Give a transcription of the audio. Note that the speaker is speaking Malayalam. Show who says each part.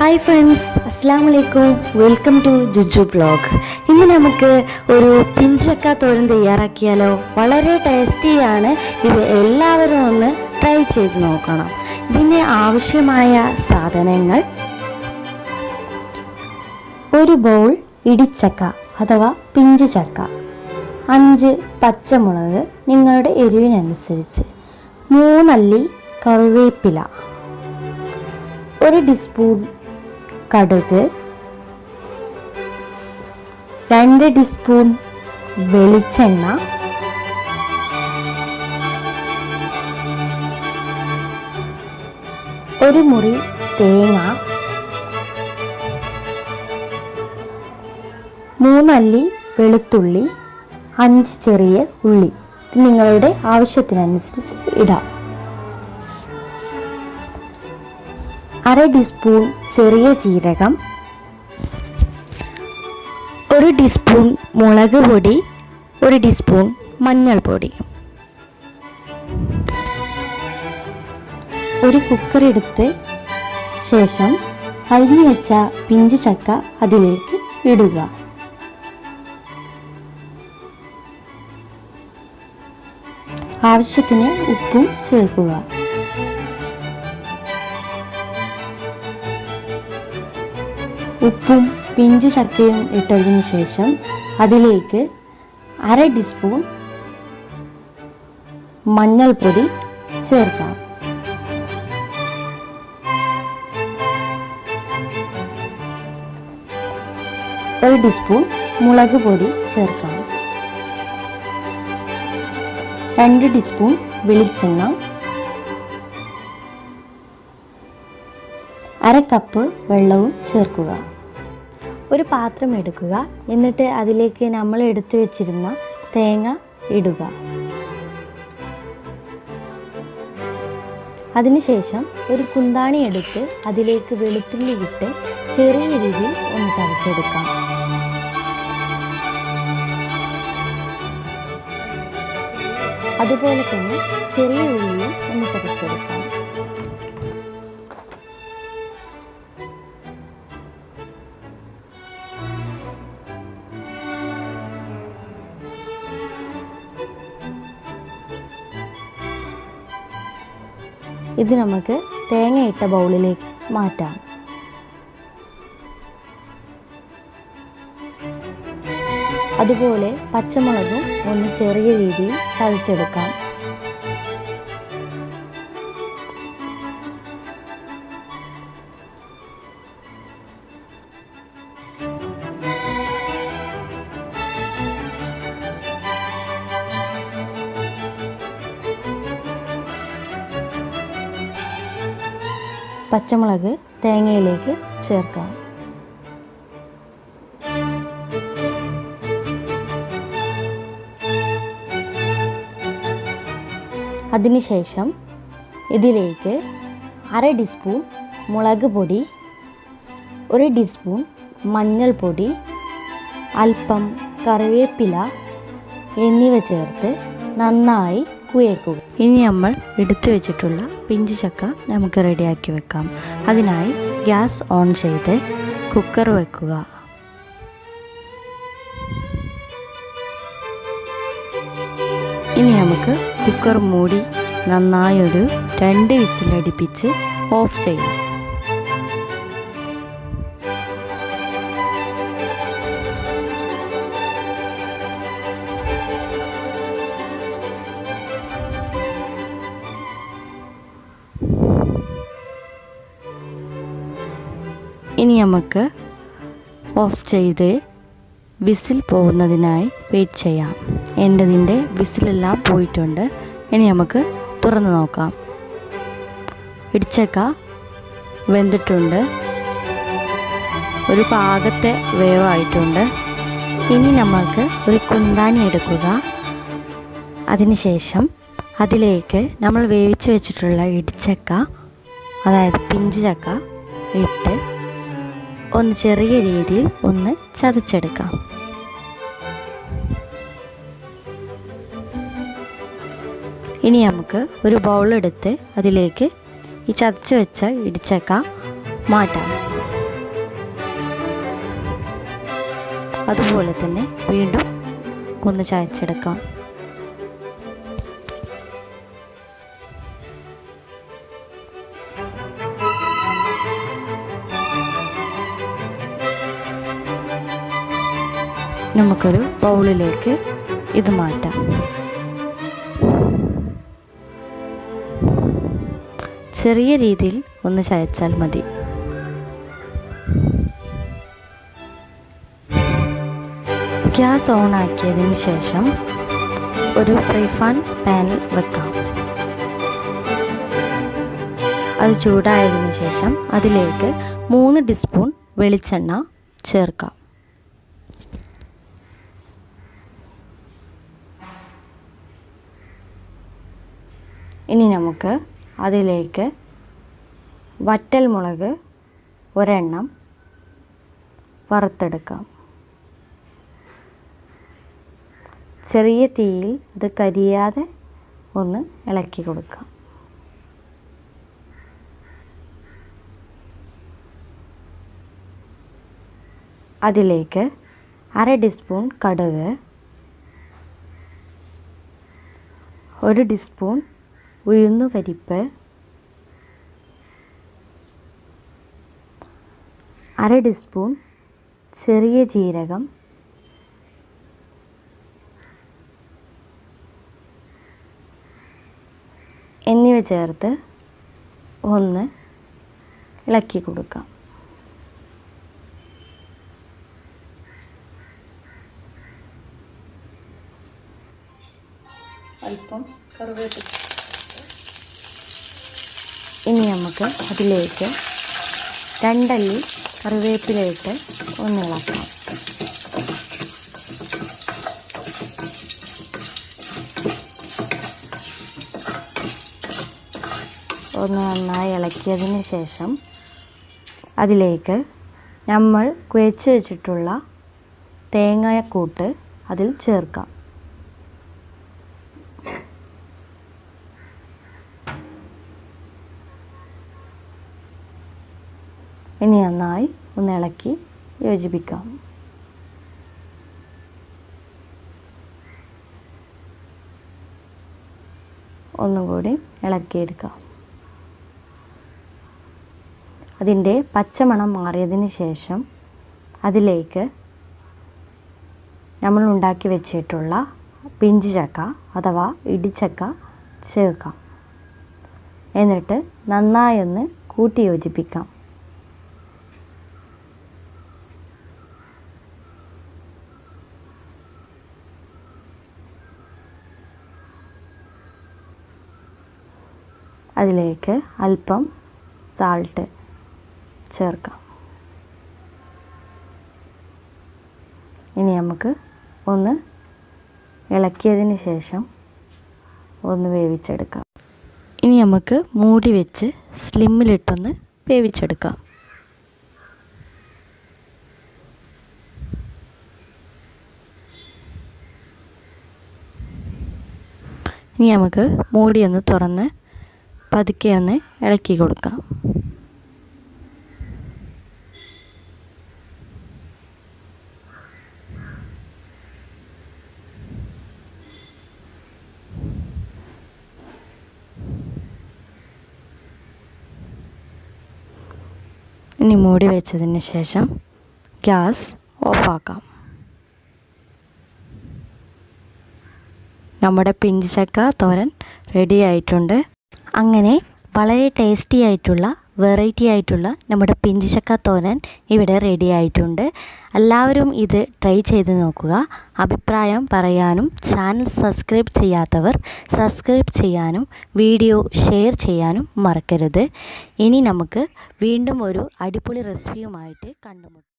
Speaker 1: ഹായ് ഫ്രണ്ട്സ് അസ്സാം വലൈക്കും വെൽക്കം ടു ജുജു ബ്ലോഗ് ഇന്ന് നമുക്ക് ഒരു പിഞ്ചക്ക തോരൻ തയ്യാറാക്കിയാലോ? വളരെ ടേസ്റ്റിയാണ് ഇത് എല്ലാവരും ഒന്ന് ട്രൈ ചെയ്ത് നോക്കണം. ഇതിന് ആവശ്യമായ സാധനങ്ങൾ ഒരു ബൗൾ ഇടിച്ചക്ക അഥവാ പിഞ്ചു ചക്ക അഞ്ച് പച്ചമുളക് നിങ്ങളുടെ എരിവിനനുസരിച്ച് മൂന്നല്ലി കറിവേപ്പില ഒരു ടീസ്പൂൺ കടുക് രണ്ട് ടീസ്പൂൺ വെളിച്ചെണ്ണ ഒരു മുറി തേങ്ങ മൂന്നല്ലി വെളുത്തുള്ളി അഞ്ച് ചെറിയ ഉള്ളി. നിങ്ങളുടെ ആവശ്യത്തിനനുസരിച്ച് ഇടാം. അര ടീസ്പൂൺ ചെറിയ ജീരകം ഒരു ടീസ്പൂൺ മുളക് പൊടി ഒരു ടീസ്പൂൺ മഞ്ഞൾപ്പൊടി. ഒരു കുക്കർ എടുത്ത് ശേഷം അരിഞ്ഞു വെച്ച പിഞ്ച് ചക്ക അതിലേക്ക് ഇടുക. ആവശ്യത്തിന് ഉപ്പും ചേർക്കുക. ഉപ്പും പിഞ്ചു ചക്കയും ഇട്ടതിന് ശേഷം അതിലേക്ക് അര ടീസ്പൂൺ മഞ്ഞൾപ്പൊടി ചേർക്കാം. ഒരു ടീസ്പൂൺ മുളക് പൊടി ചേർക്കാം. രണ്ട് ടീസ്പൂൺ വെളിച്ചെണ്ണ അര കപ്പ് വെള്ളവും ചേർക്കുക. ഒരു പാത്രം എടുക്കുക. എന്നിട്ട് അതിലേക്ക് നമ്മൾ എടുത്തു വെച്ചിരുന്ന തേങ്ങ ഇടുക. അതിനുശേഷം ഒരു കുന്താണി എടുത്ത് അതിലേക്ക് വെളുത്തുള്ളി ഇട്ട് ചെറിയ രീതിയിൽ ഒന്ന് ചതച്ചെടുക്കാം. അതുപോലെ തന്നെ ചെറിയ ഉള്ളിയും ഒന്ന് ചതച്ചെടുക്കാം. ഇത് നമുക്ക് തേങ്ങയിട്ട ബൗളിലേക്ക് മാറ്റാം. അതുപോലെ പച്ചമുളകും ഒന്ന് ചെറിയ രീതിയിൽ ചതച്ചെടുക്കാം. പച്ചമുളക് തേങ്ങയിലേക്ക് ചേർക്കാം. അതിനുശേഷം ഇതിലേക്ക് അര ടീസ്പൂൺ മുളക് പൊടി ഒരു ടീസ്പൂൺ മഞ്ഞൾപ്പൊടി അല്പം കറിവേപ്പില എന്നിവ ചേർത്ത് നന്നായി കുഴക്കുക ഇനി നമ്മൾ എടുത്തു വെച്ചിട്ടുള്ള പിഞ്ചു ചക്ക നമുക്ക് റെഡിയാക്കി വെക്കാം. അതിനായി ഗ്യാസ് ഓൺ ചെയ്ത് കുക്കർ വെക്കുക. ഇനി നമുക്ക് കുക്കർ മൂടി നന്നായൊരു രണ്ട് വിസിലടിപ്പിച്ച് ഓഫ് ചെയ്യാം. ഇനി നമുക്ക് ഓഫ് ചെയ്ത് വിസിൽ പോകുന്നതിനായി വെയിറ്റ് ചെയ്യാം. എന്റെതിന്റെ വിസിലെല്ലാം പോയിട്ടുണ്ട്. ഇനി നമുക്ക് തുറന്ന് നോക്കാം. ഇടിച്ചക്ക വെന്തിട്ടുണ്ട്. ഒരു പാകത്തെ വേവായിട്ടുണ്ട് ഇനി നമുക്ക് ഒരു കുന്താനി എടുക്കുക. അതിനുശേഷം അതിലേക്ക് നമ്മൾ വേവിച്ച് വെച്ചിട്ടുള്ള ഇടിച്ചക്ക അതായത് പിഞ്ച് ചക്ക ഇട്ട് ഒന്ന് ചെറിയ രീതിയിൽ ഒന്ന് ചതച്ചെടുക്കാം. ഇനി നമുക്ക് ഒരു ബൗളെടുത്ത് അതിലേക്ക് ഈ ചതച്ച് വെച്ച ഇടിച്ചക്ക മാറ്റാം. അതുപോലെ തന്നെ വീണ്ടും ഒന്ന് ചതച്ചെടുക്കാം. നമുക്കൊരു ബൗളിലേക്ക് ഇത് മാറ്റാം. ചെറിയ രീതിയിൽ ഒന്ന് ചയച്ചാൽ മതി. ഗ്യാസ് ഓൺ ആക്കിയതിന് ശേഷം ഒരു ഫ്രൈ ഫാൻ പാനിൽ വെക്കാം. അത് ചൂടായതിനു ശേഷം അതിലേക്ക് മൂന്ന് ടീസ്പൂൺ വെളിച്ചെണ്ണ ചേർക്കാം. ഇനി നമുക്ക് അതിലേക്ക് വറ്റൽ മുളക് ഒരെണ്ണം വറുത്തെടുക്കാം. ചെറിയ തീയിൽ അത് കരിയാതെ ഒന്ന് ഇളക്കി കൊടുക്കാം. അതിലേക്ക് അര ടീസ്പൂൺ കടുക് ഒരു ടീസ്പൂൺ ഉഴുന്നുപരിപ്പ് അര ടീസ്പൂൺ ചെറിയ ജീരകം എന്നിവ ചേർത്ത് ഒന്ന് ഇളക്കി കൊടുക്കാം.
Speaker 2: അല്പം കറിവേപ്പില.
Speaker 1: നമുക്ക് അതിലേക്ക് രണ്ടല്ലി കറിവേപ്പിലയിട്ട് ഒന്ന് ഇളക്കാം. ഒന്ന് നന്നായി ഇളക്കിയതിന് ശേഷം അതിലേക്ക് നമ്മൾ കുഴച്ച് വെച്ചിട്ടുള്ള തേങ്ങാക്കൂട്ട് അതിൽ ചേർക്കാം. ഇനി നന്നായി ഒന്ന് ഇളക്കി യോജിപ്പിക്കാം. ഒന്നുകൂടി ഇളക്കിയെടുക്കാം. അതിന്റെ പച്ചമണം മാറിയതിന് ശേഷം അതിലേക്ക് നമ്മൾ ഉണ്ടാക്കി വെച്ചിട്ടുള്ള പിഞ്ച് ചക്ക അഥവാ ഇടിച്ചക്ക ചേർക്കാം. എന്നിട്ട് നന്നായി ഒന്ന് കൂട്ടി യോജിപ്പിക്കാം. അതിലേക്ക് അല്പം സാൾട്ട് ചേർക്കാം. ഇനി നമുക്ക് ഒന്ന് ഇളക്കിയതിന് ശേഷം ഒന്ന് വേവിച്ചെടുക്കാം. ഇനി നമുക്ക് മൂടി വെച്ച് സ്ലിമ്മിലിട്ടൊന്ന് വേവിച്ചെടുക്കാം. ഇനി നമുക്ക് മൂടിയൊന്ന് തുറന്ന് പതുക്കെ ഒന്ന് ഇളക്കി കൊടുക്കാം. ഇനി മൂടി വെച്ചതിന് ശേഷം ഗ്യാസ് ഓഫാക്കാം. നമ്മുടെ പിഞ്ച് ചക്ക തോരൻ റെഡി ആയിട്ടുണ്ട്. അങ്ങനെ വളരെ ടേസ്റ്റി ആയിട്ടുള്ള വെറൈറ്റി ആയിട്ടുള്ള നമ്മുടെ പിഞ്ചിച്ചക്ക തോരൻ ഇവിടെ റെഡി ആയിട്ടുണ്ട്. എല്ലാവരും ഇത് ട്രൈ ചെയ്ത് നോക്കുക. അഭിപ്രായം പറയാനും ചാനൽ സബ്സ്ക്രൈബ് ചെയ്യാത്തവർ സബ്സ്ക്രൈബ് ചെയ്യാനും വീഡിയോ ഷെയർ ചെയ്യാനും മറക്കരുത്. ഇനി നമുക്ക് വീണ്ടും ഒരു അടിപൊളി റെസിപ്പിയുമായിട്ട് കണ്ടുമുട്ടാം.